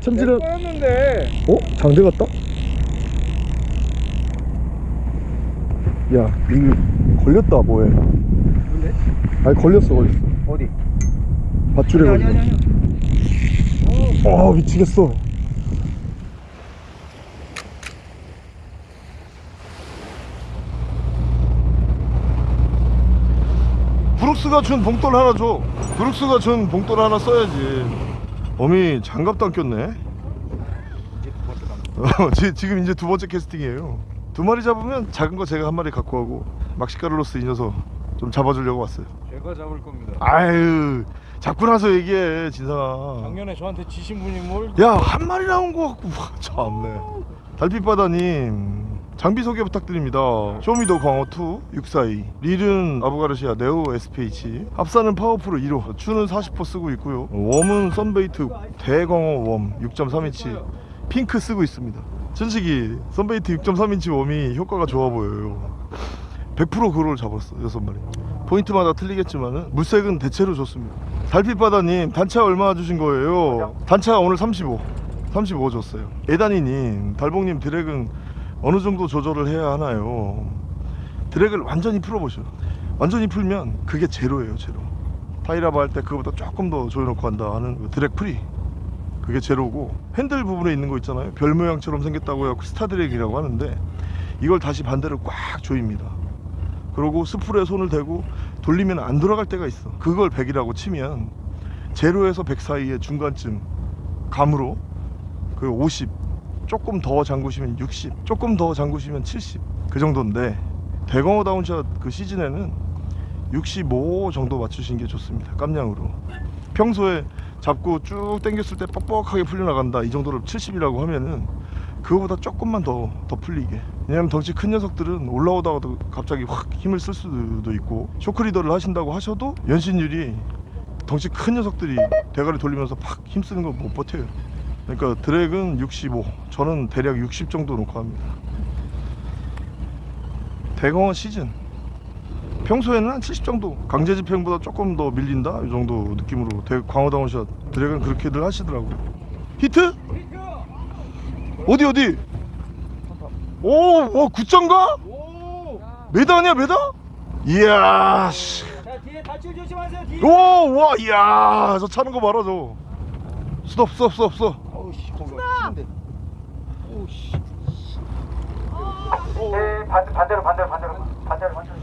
참지는 꺼였는데 어? 장대 같다? 야 이거 걸렸다 뭐해 근데? 아니 걸렸어 걸렸어 어디? 밧줄에 아니 아니 걸렸어 아니 아 미치겠어 브룩스가 준 봉돌 하나 줘 브룩스가 준 봉돌 하나 써야지 어미 장갑도 안 꼈네. 이제 어, 지, 지금 이제 두 번째 캐스팅이에요. 두 마리 잡으면 작은 거 제가 한 마리 갖고 가고 막시카를로스 이 녀석 좀 잡아주려고 왔어요. 제가 잡을 겁니다. 아유 잡고 나서 얘기해 진상아. 작년에 저한테 지신 분이 뭘? 야한 마리 나온 거 같고 와, 참네. 달빛바다님 장비 소개 부탁드립니다. 쇼미더 광어2 642 릴은 아부가르시아 네오 SPH 합사는 파워프로 1호 추는 40% 쓰고 있고요. worm은 썬베이트 대광어 worm 6.3인치 핑크 쓰고 있습니다. 솔직히 썬베이트 6.3인치 웜이 효과가 좋아 보여요. 100% 그걸 잡았어 여섯 마리. 포인트마다 틀리겠지만 물색은 대체로 좋습니다. 달빛바다님 단차 얼마 주신 거예요? 단차 오늘 35 35 줬어요. 에다니님 달봉님 drag은 어느 정도 조절을 해야 하나요? drag을 완전히 풀어보셔. 완전히 풀면 그게 제로예요 제로. 타이라바 할 때 그거보다 조금 더 조여놓고 한다 하는 그 drag free 그게 제로고 핸들 부분에 있는 거 있잖아요. 별 모양처럼 생겼다고 해서 star drag이라고 하는데 이걸 다시 반대로 꽉 조입니다. 그리고 스풀에 손을 대고 돌리면 안 돌아갈 때가 있어. 그걸 100이라고 치면 제로에서 100 사이의 중간쯤 감으로 그 50 조금 더 잠그시면 60 조금 더 잠그시면 70 그 정도인데 대광어 down shot 그 시즌에는 65 정도 맞추시는 게 좋습니다. 깜냥으로. 평소에 잡고 쭉 당겼을 때 뻑뻑하게 풀려나간다 이 정도를 70이라고 하면은 그거보다 조금만 더, 더 풀리게. 왜냐면 덩치 큰 녀석들은 올라오다가도 갑자기 확 힘을 쓸 수도 있고 shock leader를 하신다고 하셔도 연신율이 덩치 큰 녀석들이 대가리 돌리면서 팍 힘쓰는 거 못 버텨요 그러니까 drag은 65 저는 대략 60 정도 놓고 합니다 대광어 시즌 평소에는 한 70 정도 강제 집행보다 조금 더 밀린다 이 정도 느낌으로 대 광어 down shot drag은 그렇게들 하시더라고요 히트? 어디 어디? 오, 와 굿장가? 오! 메다 아니야 메다? 이야 씨. 오, 와, 이야 저 차는 거 봐라 저 스톱 스톱 스톱 스톱 거기 치는데. 오우 씨 네, 반대, 반대로 반대로 반대로 반대로 반대로.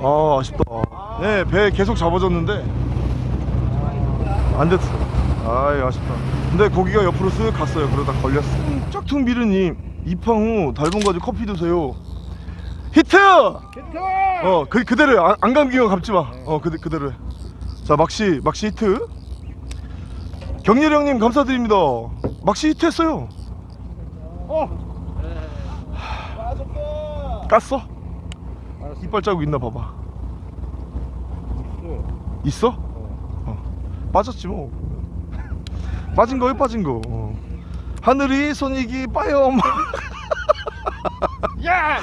아 아쉽다. 네배 계속 잡아줬는데. 안 됐어. 아이 아쉽다. 근데 고기가 옆으로 쓱 갔어요. 그러다 걸렸어. 짝퉁 미르님 입항 후 달봉 가지고 커피 드세요. 히트! 히트! 어 그, 그대로 안, 안 감기면 감지 마 어 그, 그대로 해자 막시 막시 히트 경렬 형님 감사드립니다 막시 히트 했어요 어! 빠졌다 깠어? 알았어 이빨 자국 있나 봐봐 있어. 있어? 어. 빠졌지 뭐 빠진 거에 빠진 거 어. 하늘이 손익이 빠염 야!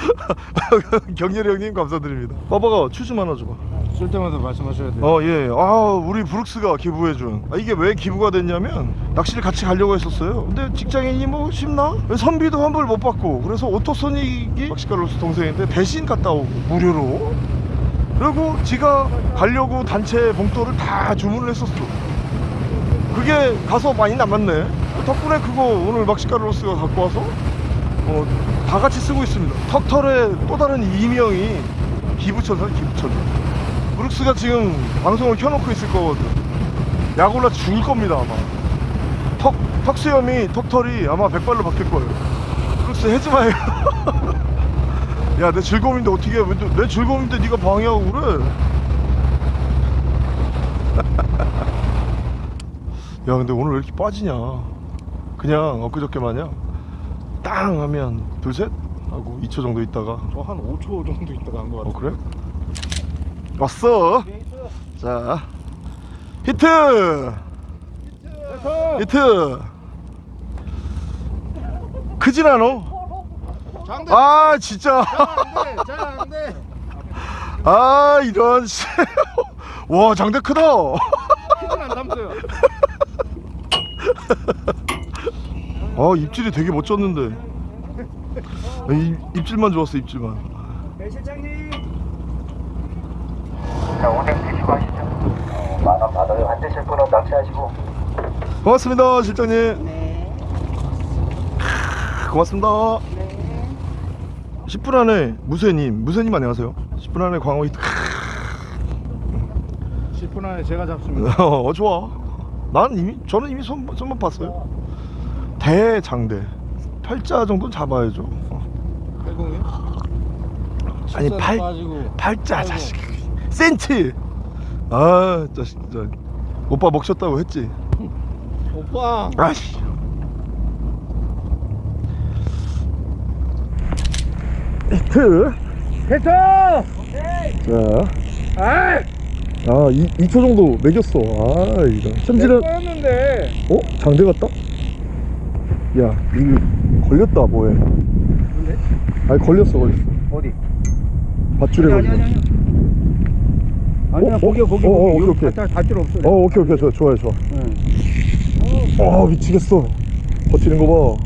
경렬이 형님 감사드립니다 빠바가 추좀 하나 줘봐 쓸 때마다 말씀하셔야 돼요. 어 예 아 우리 브룩스가 기부해준. 아, 이게 왜 기부가 됐냐면 낚시를 같이 가려고 했었어요. 근데 직장인이 뭐 쉽나? 선비도 환불 못 받고. 그래서 오토소닉이 낚시가로서 동생인데 대신 갔다 오고 무료로. 그리고 지가 가려고 단체 봉돌을 다 주문을 했었어. 그게 가서 많이 남았네. 덕분에 그거 오늘 막시카로스가 갖고 와서 어, 다 같이 쓰고 있습니다. 턱털의 또 다른 이명이 기부천사 기부천사 브룩스가 지금 방송을 켜놓고 있을 거거든. 약 올라 죽을 겁니다 아마. 턱, 턱 수염이 턱털이 아마 백발로 바뀔 거예요. 브룩스 해지 마요. 야내 즐거움인데 어떻게 해? 내 즐거움인데 네가 방해하고 그래? 야 근데 오늘 왜 이렇게 빠지냐? 그냥 엊그저께 마냥 땅 하면 둘셋? 하고 2초 정도 있다가 저 한 5초 정도 있다가 한거어 같아 그래? 왔어. 자 히트! 히트! 크진 않어 아 진짜. 아 이런 씨. 와 장대 크다. 아 입질이 되게 멋졌는데. 아, 입, 입질만 좋았어 입질만 네 실장님 자, 운행 드시고 하시죠. 어, 만원 받아요. 안 되실 분은 낚시하시고. 고맙습니다 실장님. 크, 고맙습니다. 10분 안에 무쇠님 무쇠님 안녕하세요. 10분 안에 광어 히트 10분 안에 제가 잡습니다. 어 좋아. 난 이미 저는 이미 손, 손만 봤어요. 대장대. 팔자 정도는 잡아야죠. 어. 아니, 팔- 빠지고. 팔자 아이고. 자식 센치 아 진짜 오빠 먹셨다고 했지 오빠 아씨 히트 히트 자 아이 아, 이, 2초 정도 매겼어. 아, 이거. 챔질은, 였는데 어? 장대 같다? 야, 이거 걸렸다, 뭐해. 뭔데? 아니, 걸렸어, 걸렸어. 어디? 밧줄에 걸렸어. 아니야 어? 거기 어? 거기 어, 어, 거기 오케이, 오케이. 다, 다 필요 없어 어, 오케이, 오케이. 좋아, 좋아. 응. 어, 미치겠어. 버티는 거 봐.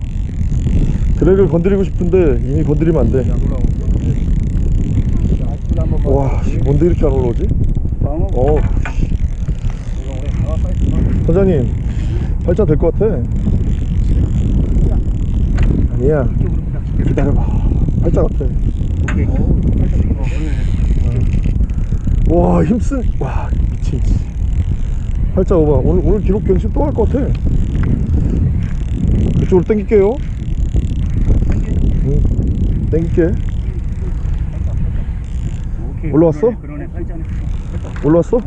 드랙을 건드리고 싶은데, 이미 건드리면 안 돼. 안 올라오고 자, 한번 봐. 와, 씨, 뭔데 이렇게 안 올라오지? 방어 어, 사장님, 팔자 될것 같아. 아니야. 기다려봐. 팔자 같아. 오케이 와 힘쓴 와 미친. 팔자 오바 오늘 오늘 기록 경신 또 할 것 같아. 이쪽으로 당길게요. 응. 당길게. 올라왔어? 올라왔어?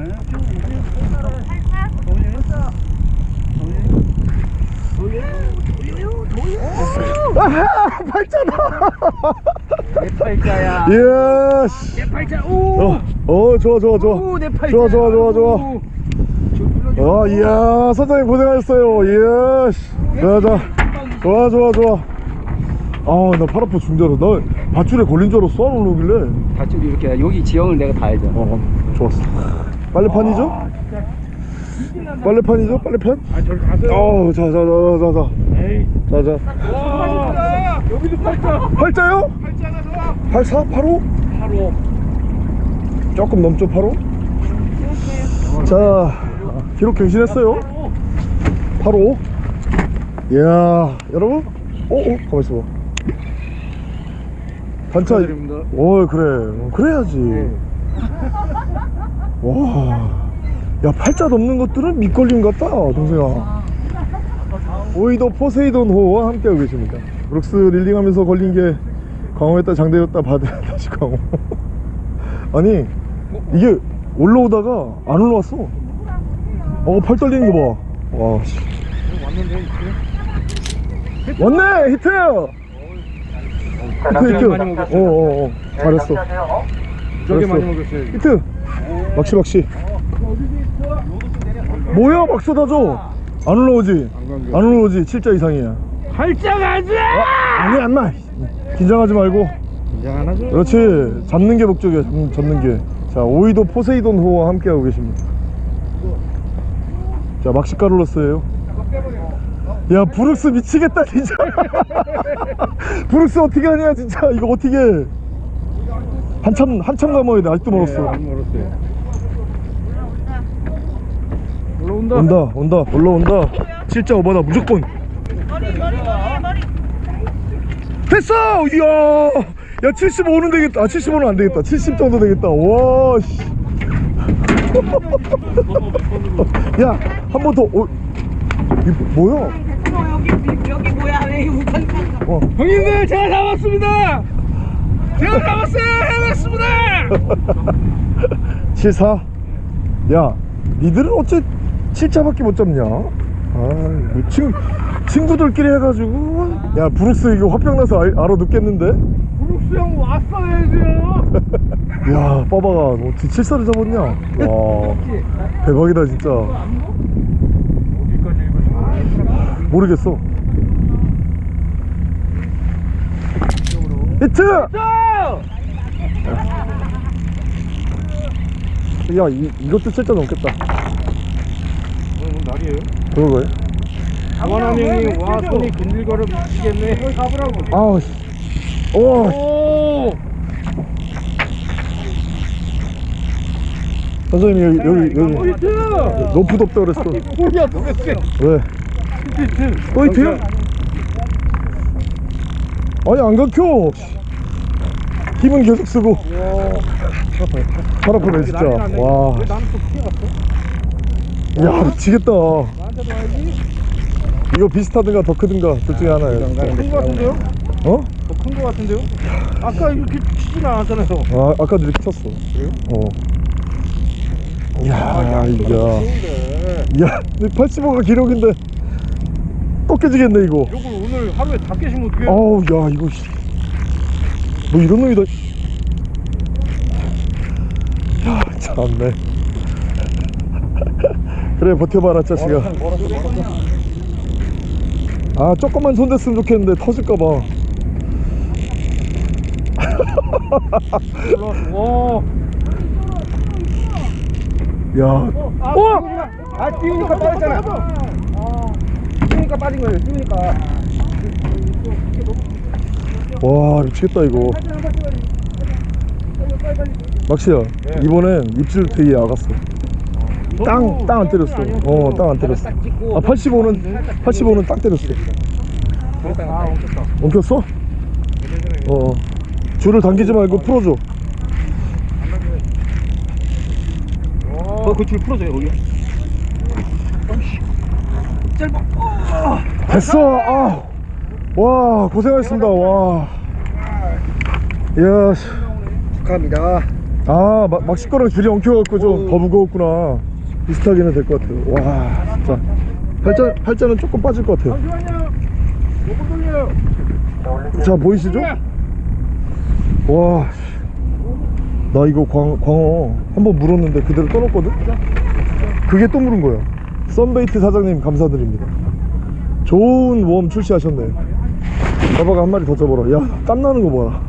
아하 팔자다 내 팔자야. 씨. 내 팔자. 오! 어, 어 좋아 좋아 좋아. 오, 내 팔자. 좋아 좋아 좋아 좋아. 아 이야 선장님 고생하셨어요. 이야 씨. 자자 좋아 좋아 좋아. 아나 팔 아파 중자로. 나 밧줄에 걸린 줄 알았어 안 올라오길래. 밧줄이 이렇게 여기 지형을 내가 다 알잖아. 어 좋았어. 빨래판이죠? 빨래판이죠? 빨래판? 아 어우 자자자자자. 에이. 자자. 와 여기도 팔자. 팔자요? 팔자가 좋아. 84? 85? 바로 조금 넘죠 85? 자 기록 갱신했어요. 85 이야 여러분? 어? 어? 가만있어 봐. 단차. 축하드립니다. 어 그래. 어, 그래야지. 와야 팔자 넘는 것들은 밑걸림 같다 동생아. 오이도 포세이돈 호와 함께하고 계십니다. 브룩스 릴링하면서 걸린 게 광어였다 장대였다 바다 다시 광어. 아니 이게 올라오다가 안 올라왔어. 어팔 떨리는 거봐. 씨. 왔는데 이렇게 왔네 히트 자, 히트 히트. 어어어. 네, 잘했어. 낚시하세요. 어? 저게 알았어. 많이 먹었어요 히트! 막시 막시 뭐야 막 쏟아져 안 올라오지? 안. 안 올라오지? 7자 이상이야. 팔자 가자 아니 안마 긴장하지 말고. 긴장 안 하죠 그렇지. 잡는 게 목적이야 잡는, 잡는 게 자 오이도 포세이돈 호와 함께하고 계십니다. 자 막시가룰러스예요. 야 브룩스 미치겠다 진짜. 브룩스 어떻게 하냐 진짜. 이거 어떻게 해? 한참 한참 감아야 돼 아직도 멀었어 안 멀었어요. 올라온다. 온다 온다. 올라온다. 진짜 오바다 무조건. 됐어! 이야 야 75는 되겠다. 아 75는 안 되겠다. 70 정도 되겠다. 와 씨. 야한 번 더. 어, 이 뭐야? 여기 여기 뭐야? 왜 우산 와 형님들 제가 잡았습니다! 제가 잡았어요! 해냈습니다! 74야 니들은 어째 7자밖에 못 잡냐? 아, 뭐 친, 친구들끼리 해가지고. 야 브룩스 이거 화병 나서 알, 알아 듣겠는데 브룩스 형 왔어야죠 야 빠바가 너 어떻게 칠사를 잡았냐? 와 대박이다 진짜. 모르겠어. 히트! 야 이, 이것도 칠자 넘겠다. 오늘 날이에요? 그러고요? 원한 형이 와 손이 근질거려 미치겠네. 가보라고. 아우 씨. 오! 오 선생님 여기 여기 여기. 히트 너무 덥다 그랬어. 뭐야 도대체 왜? 히트 또 히트야? 아니 안 감겨 힘은 계속 쓰고. 팔 아프네 진짜. 와. 왜 나는 또 피해갔어? 야 미치겠다. 이거 비슷하든가 더 크든가 둘 중에 하나예요. 큰거 같은데요? 어? 더큰거 같은데요? 아까 이렇게 치진 않았잖아요. 아 아까도 이렇게 쳤어. 어. 이야 이야 야 85가 기록인데 또 깨지겠네 이거. 이걸 오늘 하루에 다 깨시면 어떡해요? 아우 야 이거 씨. 뭐 이런 놈이 다 야, 참네. 그래 버텨봐라 자식아. 아 조금만 손 댔으면 좋겠는데 터질까봐 와 야. 어! 아 띄우니까 빠졌잖아. 띄우니까 빠진 거예요 띄우니까. 와 미치겠다 이거. 막시야 이번엔 입질 되게 야갔어. 땅 땅 안 때렸어. 어. 땅 안 때렸어. 아 85는 85는 딱 때렸어. 아 엉켰다 엉켰어? 어 줄을 당기지 말고 풀어줘. 어그 줄 풀어줘요 거기. 됐어. 아. 와 고생하셨습니다. 와. 이야 씨. 축하합니다. 아 막, 막시 거랑 줄이 엉켜갖고 좀 더 무거웠구나. 비슷하게는 될 것 같아요. 와 진짜. 팔자, 팔자는 조금 빠질 것 같아요. 자 보이시죠? 와, 씨. 나 이거 광, 광어 한 번 물었는데 그대로 떠났거든? 그게 또 물은 거야. 썬베이트 사장님 감사드립니다. 좋은 웜 출시하셨네. 봐봐가 한 마리 더 잡아라. 야, 땀 나는 거 봐라.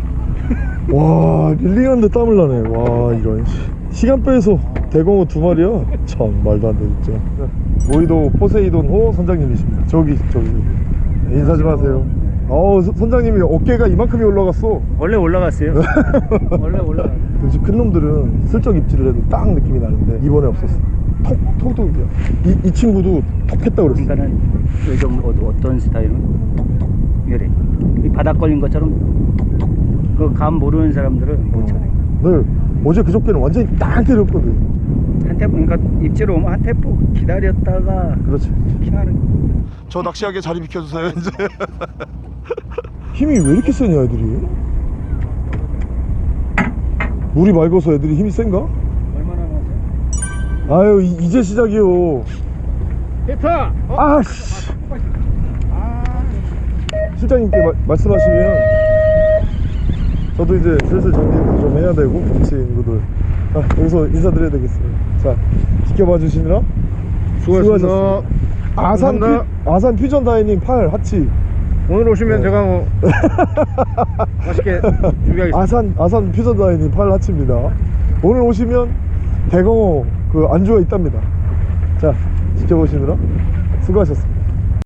와, 릴링하는데 땀을 나네. 와, 이런. 씨. 시간 빼서 대공어 두 마리야? 참, 말도 안 돼, 진짜. 모이도 포세이돈 호 선장님이십니다. 저기, 저기. 인사 좀 하세요. 어우, 선- 선장님이 어깨가 이만큼이 올라갔어. 원래 올라갔어요 원래 올라갔어요 역시 큰 놈들은 슬쩍 입질을 해도 딱 느낌이 나는데 이번에 없었어. 톡, 톡톡이야. 이, 이 친구도 톡 했다 그랬어. 그러니까는 요즘 어, 어떤 스타일은 톡톡 이래 이 바닥 걸린 것처럼 톡톡 그감 모르는 사람들은 못 쳐요 네, 어제 그저께는 완전히 딱 때렸거든. 한테 그러니까 입질 오면 한테 보 기다렸다가 그렇지. 킹하는 저 낚시하게 자리 비켜주세요, 이제. 힘이 왜 이렇게 세냐, 애들이? 물이 맑아서 애들이 힘이 센가? 얼마나 많았어요? 아유, 이, 이제 시작이요. 히트 어? 아씨. 실장님께 마- 말씀하시면 저도 이제 슬슬 정리 좀 해야 되고 같이 친구들 아, 여기서 인사드려야 되겠습니다. 자 지켜봐 주시느라 수고하셨습니다. 아산 퓨, 감사합니다. 아산 퓨전 다이닝 팔 하치 오늘 오시면 네. 제가 뭐 맛있게 준비하겠습니다 아산 아산 퓨전 다이닝 팔 하치입니다. 오늘 오시면 대공어 그 안주가 있답니다. 자 지켜보시느라 수고하셨습니다.